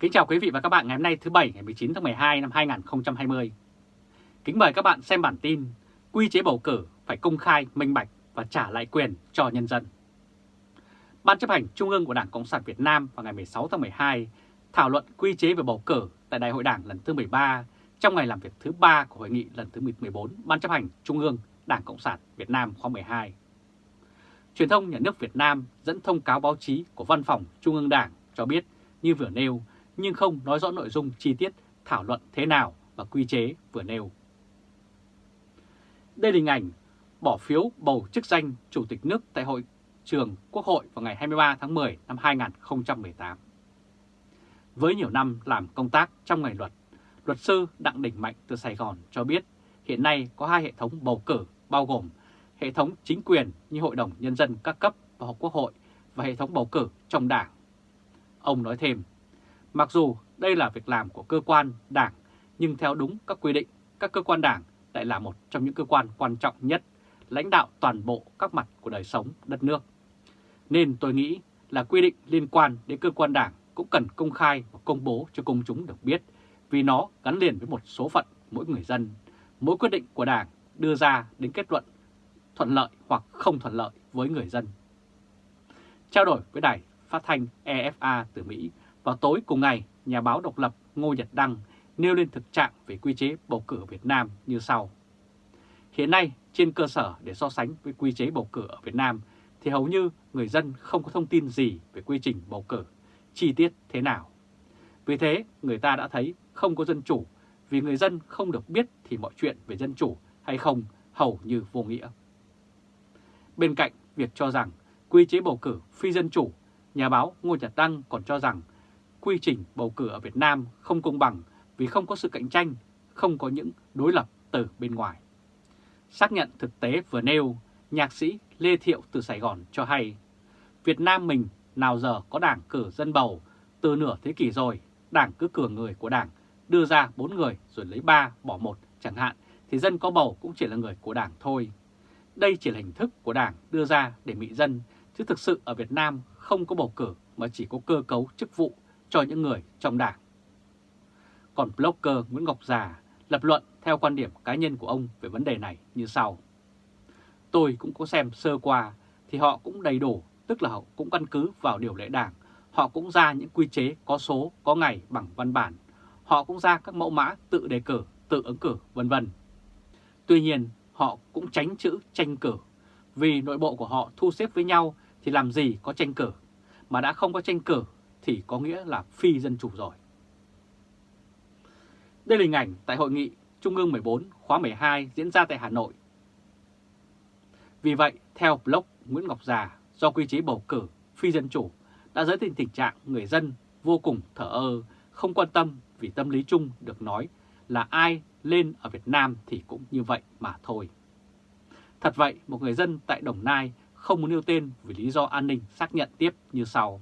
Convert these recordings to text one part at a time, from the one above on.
Kính chào quý vị và các bạn ngày hôm nay thứ Bảy ngày 19 tháng 12 năm 2020. Kính mời các bạn xem bản tin Quy chế bầu cử phải công khai, minh bạch và trả lại quyền cho nhân dân. Ban chấp hành Trung ương của Đảng Cộng sản Việt Nam vào ngày 16 tháng 12 thảo luận quy chế về bầu cử tại Đại hội Đảng lần thứ 13 trong ngày làm việc thứ 3 của hội nghị lần thứ 14 Ban chấp hành Trung ương Đảng Cộng sản Việt Nam khóa 12. Truyền thông nhà nước Việt Nam dẫn thông cáo báo chí của Văn phòng Trung ương Đảng cho biết như vừa nêu nhưng không nói rõ nội dung chi tiết thảo luận thế nào và quy chế vừa nêu. Đây là hình ảnh bỏ phiếu bầu chức danh Chủ tịch nước tại hội trường Quốc hội vào ngày 23 tháng 10 năm 2018. Với nhiều năm làm công tác trong ngành luật, luật sư Đặng Đình Mạnh từ Sài Gòn cho biết hiện nay có hai hệ thống bầu cử bao gồm hệ thống chính quyền như Hội đồng Nhân dân các cấp và học Quốc hội và hệ thống bầu cử trong đảng. Ông nói thêm, mặc dù đây là việc làm của cơ quan đảng, nhưng theo đúng các quy định, các cơ quan đảng lại là một trong những cơ quan quan trọng nhất, lãnh đạo toàn bộ các mặt của đời sống đất nước. Nên tôi nghĩ là quy định liên quan đến cơ quan đảng cũng cần công khai và công bố cho công chúng được biết vì nó gắn liền với một số phận mỗi người dân. Mỗi quyết định của đảng đưa ra đến kết luận thuận lợi hoặc không thuận lợi với người dân. Trao đổi với đài phát thanh EFA từ Mỹ, vào tối cùng ngày, nhà báo độc lập Ngô Nhật Đăng nêu lên thực trạng về quy chế bầu cử ở Việt Nam như sau. Hiện nay, trên cơ sở để so sánh với quy chế bầu cử ở Việt Nam, thì hầu như người dân không có thông tin gì về quy trình bầu cử, chi tiết thế nào. Vì thế, người ta đã thấy không có dân chủ, vì người dân không được biết thì mọi chuyện về dân chủ hay không hầu như vô nghĩa. Bên cạnh việc cho rằng quy chế bầu cử phi dân chủ, nhà báo Ngô Nhật Đăng còn cho rằng quy trình bầu cử ở Việt Nam không công bằng vì không có sự cạnh tranh, không có những đối lập từ bên ngoài. Xác nhận thực tế vừa nêu, nhạc sĩ Lê Thiệu từ Sài Gòn cho hay, Việt Nam mình nào giờ có đảng cử dân bầu, từ nửa thế kỷ rồi, đảng cứ cử người của đảng, đưa ra bốn người rồi lấy ba bỏ một chẳng hạn, thì dân có bầu cũng chỉ là người của đảng thôi. Đây chỉ là hình thức của đảng đưa ra để mị dân, chứ thực sự ở Việt Nam không có bầu cử mà chỉ có cơ cấu chức vụ cho những người trong đảng. Còn blogger Nguyễn Ngọc Già lập luận theo quan điểm cá nhân của ông về vấn đề này như sau. Tôi cũng có xem sơ qua thì họ cũng đầy đủ, tức là họ cũng căn cứ vào điều lệ đảng. Họ cũng ra những quy chế có số, có ngày bằng văn bản. Họ cũng ra các mẫu mã tự đề cử, tự ứng cử, vân vân. Tuy nhiên, họ cũng tránh chữ tranh cử, vì nội bộ của họ thu xếp với nhau thì làm gì có tranh cử, mà đã không có tranh cử thì có nghĩa là phi dân chủ rồi. Đây là hình ảnh tại hội nghị Trung ương 14 khóa 12 diễn ra tại Hà Nội. Vì vậy, theo blog Nguyễn Ngọc Già, do quy chế bầu cử phi dân chủ đã dẫn đến tình trạng người dân vô cùng thở ơ, không quan tâm vì tâm lý chung được nói là ai lên ở Việt Nam thì cũng như vậy mà thôi. Thật vậy, một người dân tại Đồng Nai không muốn nêu tên vì lý do an ninh xác nhận tiếp như sau.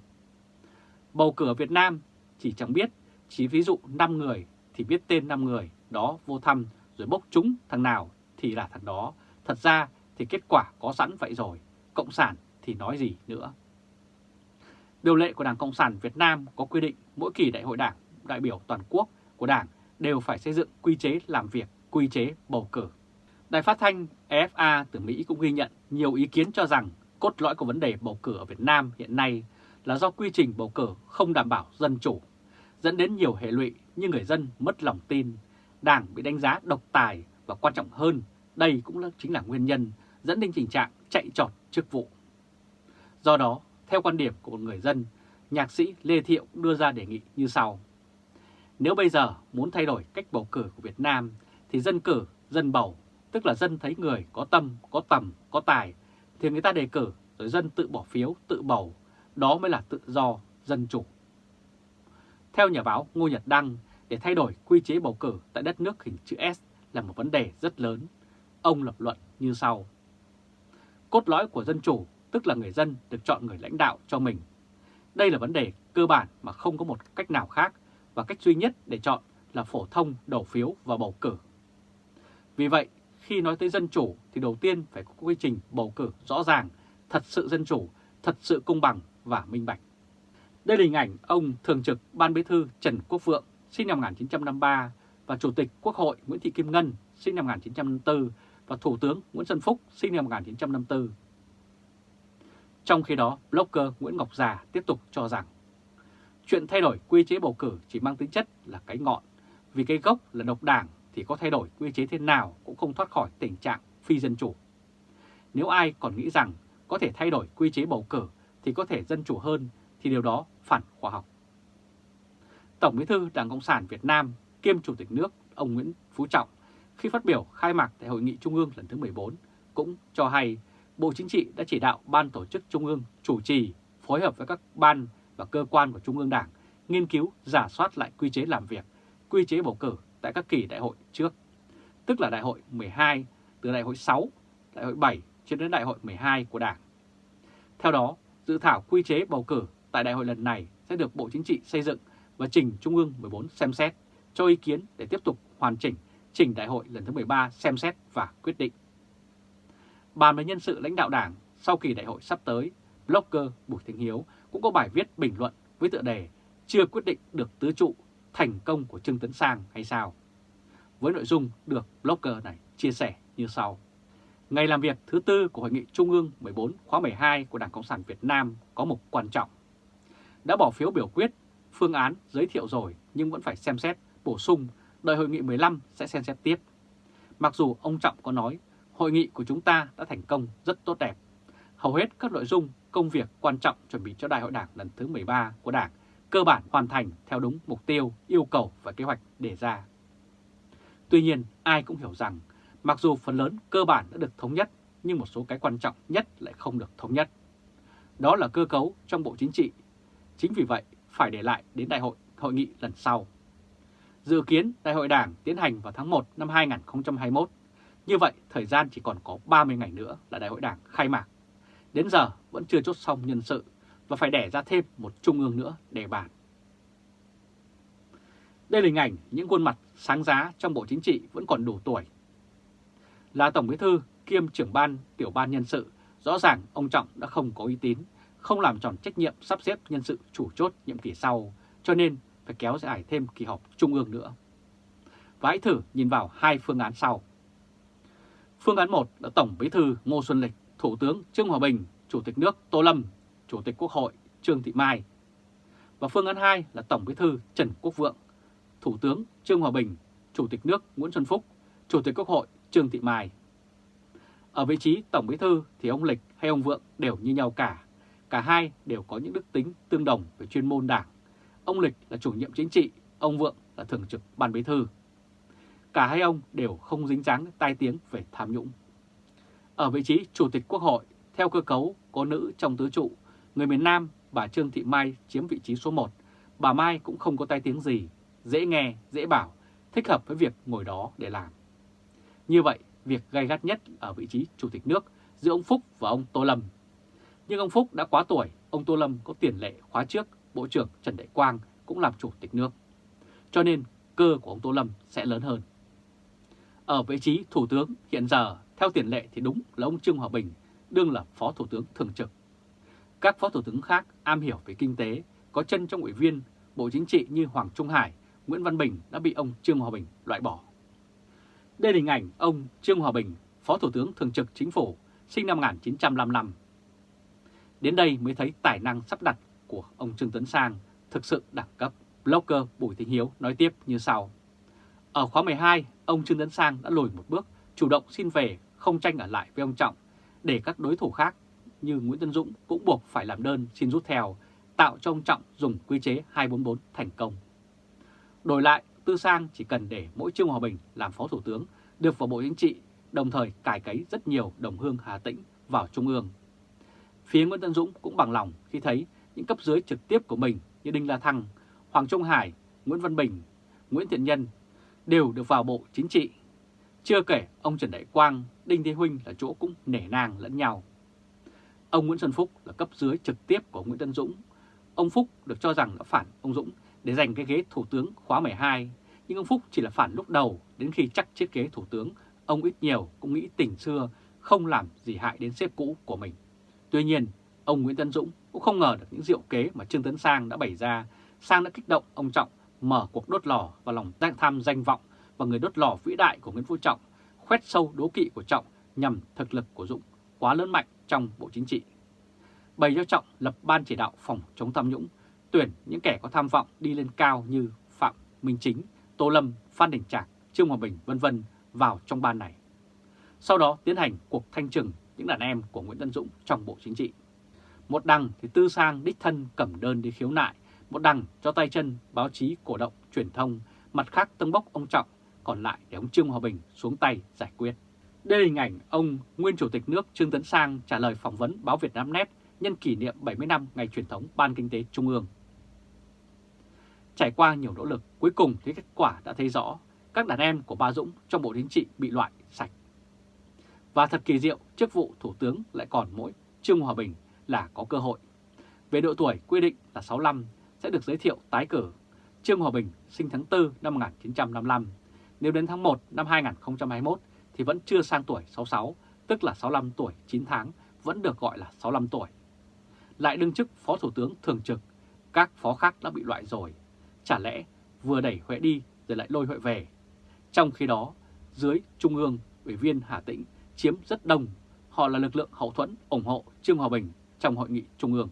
Bầu cử ở Việt Nam chỉ chẳng biết, chỉ ví dụ 5 người thì biết tên 5 người, đó vô thăm rồi bốc trúng thằng nào thì là thằng đó. Thật ra thì kết quả có sẵn vậy rồi, Cộng sản thì nói gì nữa. Điều lệ của Đảng Cộng sản Việt Nam có quy định mỗi kỳ đại hội đảng, đại biểu toàn quốc của đảng đều phải xây dựng quy chế làm việc, quy chế bầu cử. Đài phát thanh EFA từ Mỹ cũng ghi nhận nhiều ý kiến cho rằng cốt lõi của vấn đề bầu cử ở Việt Nam hiện nay là do quy trình bầu cử không đảm bảo dân chủ, dẫn đến nhiều hệ lụy như người dân mất lòng tin, đảng bị đánh giá độc tài và quan trọng hơn, đây cũng là chính là nguyên nhân dẫn đến tình trạng chạy trọt chức vụ. Do đó, theo quan điểm của một người dân, nhạc sĩ Lê Thiệu đưa ra đề nghị như sau. Nếu bây giờ muốn thay đổi cách bầu cử của Việt Nam thì dân cử, dân bầu, tức là dân thấy người có tâm, có tầm, có tài thì người ta đề cử rồi dân tự bỏ phiếu, tự bầu, đó mới là tự do, dân chủ. Theo nhà báo Ngô Nhật Đăng, để thay đổi quy chế bầu cử tại đất nước hình chữ S là một vấn đề rất lớn. Ông lập luận như sau. Cốt lõi của dân chủ, tức là người dân được chọn người lãnh đạo cho mình. Đây là vấn đề cơ bản mà không có một cách nào khác và cách duy nhất để chọn là phổ thông đầu phiếu và bầu cử. Vì vậy, khi nói tới dân chủ thì đầu tiên phải có quy trình bầu cử rõ ràng, thật sự dân chủ, thật sự công bằng và minh bạch. Đây là hình ảnh ông Thường trực Ban Bí thư Trần Quốc Vượng sinh năm 1953 và Chủ tịch Quốc hội Nguyễn Thị Kim Ngân sinh năm 1954 và Thủ tướng Nguyễn Xuân Phúc sinh năm 1954. Trong khi đó, blogger Nguyễn Ngọc Già tiếp tục cho rằng chuyện thay đổi quy chế bầu cử chỉ mang tính chất là cái ngọn, vì cái gốc là độc đảng thì có thay đổi quy chế thế nào cũng không thoát khỏi tình trạng phi dân chủ. Nếu ai còn nghĩ rằng có thể thay đổi quy chế bầu cử thì có thể dân chủ hơn thì điều đó phản khoa học. Tổng bí thư Đảng Cộng sản Việt Nam kiêm Chủ tịch nước ông Nguyễn Phú Trọng khi phát biểu khai mạc tại Hội nghị Trung ương lần thứ 14 cũng cho hay Bộ Chính trị đã chỉ đạo Ban Tổ chức Trung ương chủ trì phối hợp với các ban và cơ quan của Trung ương Đảng nghiên cứu giả soát lại quy chế làm việc, quy chế bầu cử tại các kỳ đại hội trước, tức là đại hội 12 từ đại hội 6, đại hội 7 cho đến đại hội 12 của Đảng. Theo đó, dự thảo quy chế bầu cử tại đại hội lần này sẽ được Bộ Chính trị xây dựng và trình Trung ương 14 xem xét, cho ý kiến để tiếp tục hoàn chỉnh trình đại hội lần thứ 13 xem xét và quyết định. Bàn về nhân sự lãnh đạo đảng sau kỳ đại hội sắp tới, blogger Bùi Thanh Hiếu cũng có bài viết bình luận với tựa đề chưa quyết định được tứ trụ thành công của Trương Tấn Sang hay sao? Với nội dung được blogger này chia sẻ như sau. Ngày làm việc thứ tư của Hội nghị Trung ương 14 khóa 12 của Đảng Cộng sản Việt Nam có mục quan trọng. Đã bỏ phiếu biểu quyết, phương án giới thiệu rồi nhưng vẫn phải xem xét, bổ sung, đợi Hội nghị 15 sẽ xem xét tiếp. Mặc dù ông Trọng có nói, hội nghị của chúng ta đã thành công rất tốt đẹp. Hầu hết các nội dung, công việc quan trọng chuẩn bị cho Đại hội Đảng lần thứ 13 của Đảng cơ bản hoàn thành theo đúng mục tiêu, yêu cầu và kế hoạch đề ra. Tuy nhiên, ai cũng hiểu rằng mặc dù phần lớn cơ bản đã được thống nhất, nhưng một số cái quan trọng nhất lại không được thống nhất. Đó là cơ cấu trong Bộ Chính trị. Chính vì vậy, phải để lại đến đại hội hội nghị lần sau. Dự kiến Đại hội Đảng tiến hành vào tháng 1 năm 2021. Như vậy, thời gian chỉ còn có 30 ngày nữa là Đại hội Đảng khai mạc. Đến giờ vẫn chưa chốt xong nhân sự và phải đẻ ra thêm một trung ương nữa để bàn. Đây là hình ảnh những khuôn mặt sáng giá trong Bộ Chính trị vẫn còn đủ tuổi. Là Tổng Bí thư kiêm trưởng ban tiểu ban nhân sự, rõ ràng ông Trọng đã không có uy tín, không làm tròn trách nhiệm sắp xếp nhân sự chủ chốt nhiệm kỳ sau, cho nên phải kéo dài thêm kỳ họp trung ương nữa. Và hãy thử nhìn vào hai phương án sau. Phương án 1 là Tổng Bí thư Ngô Xuân Lịch, Thủ tướng Trương Hòa Bình, Chủ tịch nước Tô Lâm Chủ tịch Quốc hội Trương Thị Mai. Và phương án 2 là Tổng Bí thư Trần Quốc Vượng, Thủ tướng Trương Hòa Bình, Chủ tịch nước Nguyễn Xuân Phúc, Chủ tịch Quốc hội Trương Thị Mai. Ở vị trí Tổng Bí thư thì ông Lịch hay ông Vượng đều như nhau cả. Cả hai đều có những đức tính tương đồng về chuyên môn đảng. Ông Lịch là chủ nhiệm chính trị, ông Vượng là thường trực ban bí thư. Cả hai ông đều không dính dáng tai tiếng về tham nhũng. Ở vị trí Chủ tịch Quốc hội, theo cơ cấu có nữ trong tứ trụ Người miền Nam, bà Trương Thị Mai chiếm vị trí số 1. Bà Mai cũng không có tai tiếng gì, dễ nghe, dễ bảo, thích hợp với việc ngồi đó để làm. Như vậy, việc gay gắt nhất ở vị trí Chủ tịch nước giữa ông Phúc và ông Tô Lâm. Nhưng ông Phúc đã quá tuổi, ông Tô Lâm có tiền lệ khóa trước, Bộ trưởng Trần Đại Quang cũng làm Chủ tịch nước. Cho nên cơ của ông Tô Lâm sẽ lớn hơn. Ở vị trí Thủ tướng hiện giờ, theo tiền lệ thì đúng là ông Trương Hòa Bình, đương là Phó Thủ tướng Thường trực. Các phó thủ tướng khác am hiểu về kinh tế, có chân trong ủy viên Bộ Chính trị như Hoàng Trung Hải, Nguyễn Văn Bình đã bị ông Trương Hòa Bình loại bỏ. Đây là hình ảnh ông Trương Hòa Bình, Phó Thủ tướng Thường trực Chính phủ, sinh năm 1955. Đến đây mới thấy tài năng sắp đặt của ông Trương Tấn Sang thực sự đẳng cấp. Blogger Bùi Thị Hiếu nói tiếp như sau. Ở khóa 12, ông Trương Tấn Sang đã lùi một bước, chủ động xin về, không tranh ở lại với ông Trọng, để các đối thủ khác như Nguyễn Tân Dũng cũng buộc phải làm đơn xin rút theo, tạo cho ông Trọng dùng quy chế 244 thành công. Đổi lại, Tư Sang chỉ cần để mỗi Trương Hòa Bình làm Phó Thủ tướng được vào Bộ Chính trị, đồng thời cải cấy rất nhiều đồng hương Hà Tĩnh vào Trung ương. Phía Nguyễn Tân Dũng cũng bằng lòng khi thấy những cấp dưới trực tiếp của mình như Đinh La Thăng, Hoàng Trung Hải, Nguyễn Văn Bình, Nguyễn Thiện Nhân đều được vào Bộ Chính trị. Chưa kể ông Trần Đại Quang, Đinh Thế Huynh là chỗ cũng nể nang lẫn nhau. Ông Nguyễn Xuân Phúc là cấp dưới trực tiếp của Nguyễn Tân Dũng. Ông Phúc được cho rằng đã phản ông Dũng để giành cái ghế Thủ tướng khóa 12, nhưng ông Phúc chỉ là phản lúc đầu, đến khi chắc chiếc ghế Thủ tướng, ông ít nhiều cũng nghĩ tình xưa không làm gì hại đến sếp cũ của mình. Tuy nhiên, Ông Nguyễn Tân Dũng cũng không ngờ được những diệu kế mà Trương Tấn Sang đã bày ra. Sang đã kích động ông Trọng mở cuộc đốt lò và lòng tham danh vọng và người đốt lò vĩ đại của Nguyễn Phú Trọng, khoét sâu đố kỵ của Trọng nhằm thực lực của Dũng quá lớn mạnh trong Bộ Chính trị. Bày cho Trọng lập ban chỉ đạo phòng chống tham nhũng, tuyển những kẻ có tham vọng đi lên cao như Phạm Minh Chính, Tô Lâm, Phan Đình Trạc, Trương Hòa Bình vân vân vào trong ban này. Sau đó tiến hành cuộc thanh trừng những đàn em của Nguyễn Tân Dũng trong Bộ Chính trị. Một đằng thì Tư Sang đích thân cầm đơn đi khiếu nại, một đằng cho tay chân báo chí cổ động truyền thông, mặt khác tâng bốc ông Trọng, còn lại để ông Trương Hòa Bình xuống tay giải quyết. Đây là hình ảnh ông nguyên Chủ tịch nước Trương Tấn Sang trả lời phỏng vấn báo Việt Nam Net nhân kỷ niệm 70 năm ngày truyền thống Ban Kinh tế Trung ương. Trải qua nhiều nỗ lực, cuối cùng thì kết quả đã thấy rõ các đàn em của Ba Dũng trong Bộ Chính trị bị loại sạch. Và thật kỳ diệu, chức vụ Thủ tướng lại còn mỗi Trương Hòa Bình là có cơ hội. Về độ tuổi quy định là 65 sẽ được giới thiệu tái cử. Trương Hòa Bình sinh tháng 4 năm 1955. Nếu đến tháng 1 năm 2021 thì vẫn chưa sang tuổi 66, tức là 65 tuổi 9 tháng, vẫn được gọi là 65 tuổi. Lại đương chức Phó Thủ tướng Thường trực, các phó khác đã bị loại rồi. Chả lẽ vừa đẩy Huệ đi rồi lại lôi Huệ về. Trong khi đó, dưới Trung ương, Ủy viên Hà Tĩnh chiếm rất đông. Họ là lực lượng hậu thuẫn ủng hộ Trương Hòa Bình trong hội nghị Trung ương.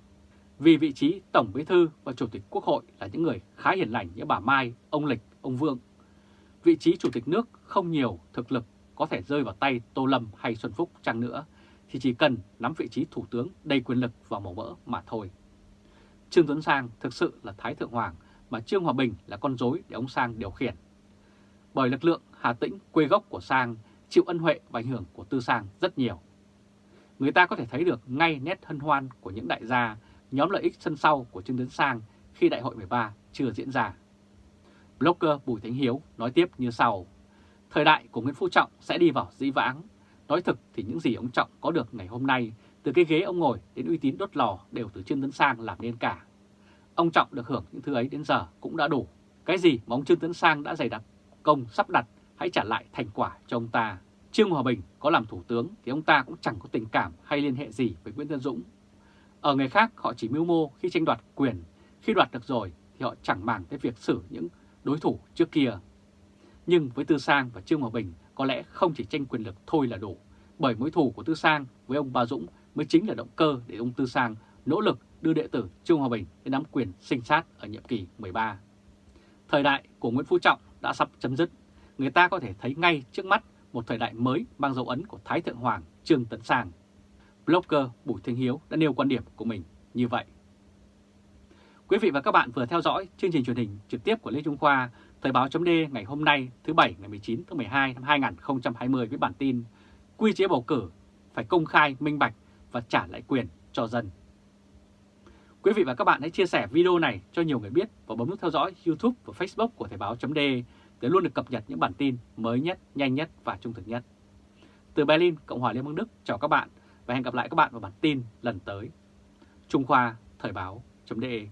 Vì vị trí Tổng Bí Thư và Chủ tịch Quốc hội là những người khá hiền lành như bà Mai, ông Lịch, ông Vương. Vị trí Chủ tịch nước không nhiều thực lực có thể rơi vào tay Tô Lâm hay Xuân Phúc chăng nữa, thì chỉ cần nắm vị trí Thủ tướng đầy quyền lực và màu mỡ mà thôi. Trương Tuấn Sang thực sự là Thái Thượng Hoàng, mà Trương Hòa Bình là con rối để ông Sang điều khiển. Bởi lực lượng Hà Tĩnh quê gốc của Sang chịu ân huệ và ảnh hưởng của Tư Sang rất nhiều. Người ta có thể thấy được ngay nét hân hoan của những đại gia, nhóm lợi ích sân sau của Trương Tấn Sang khi Đại hội 13 chưa diễn ra. Blogger Bùi Thánh Hiếu nói tiếp như sau. Thời đại của Nguyễn Phú Trọng sẽ đi vào dĩ vãng. Nói thực thì những gì ông Trọng có được ngày hôm nay, từ cái ghế ông ngồi đến uy tín đốt lò đều từ Trương Tấn Sang làm nên cả. Ông Trọng được hưởng những thứ ấy đến giờ cũng đã đủ. Cái gì mà ông Trương Tấn Sang đã dày đặt công sắp đặt hãy trả lại thành quả cho ông ta. Trương Hòa Bình có làm thủ tướng thì ông ta cũng chẳng có tình cảm hay liên hệ gì với Nguyễn Tân Dũng. Ở người khác họ chỉ mưu mô khi tranh đoạt quyền, khi đoạt được rồi thì họ chẳng màng tới việc xử những đối thủ trước kia. Nhưng với Tư Sang và Trương Hòa Bình có lẽ không chỉ tranh quyền lực thôi là đủ, bởi mối thù của Tư Sang với ông Ba Dũng mới chính là động cơ để ông Tư Sang nỗ lực đưa đệ tử Trương Hòa Bình đến nắm quyền sinh sát ở nhiệm kỳ 13. Thời đại của Nguyễn Phú Trọng đã sắp chấm dứt người ta có thể thấy ngay trước mắt một thời đại mới mang dấu ấn của Thái Thượng Hoàng Trương Tấn Sang. Blogger Bùi Thanh Hiếu đã nêu quan điểm của mình như vậy. Quý vị và các bạn vừa theo dõi chương trình truyền hình trực tiếp của Lê Trung Khoa, Thời báo chấm ngày hôm nay thứ Bảy ngày 19 tháng 12 năm 2020 với bản tin Quy chế bầu cử phải công khai, minh bạch và trả lại quyền cho dân. Quý vị và các bạn hãy chia sẻ video này cho nhiều người biết và bấm nút theo dõi YouTube và Facebook của Thời Báo .de để luôn được cập nhật những bản tin mới nhất, nhanh nhất và trung thực nhất. Từ Berlin, Cộng hòa Liên bang Đức, chào các bạn và hẹn gặp lại các bạn vào bản tin lần tới. Trung Khoa Thời báo.de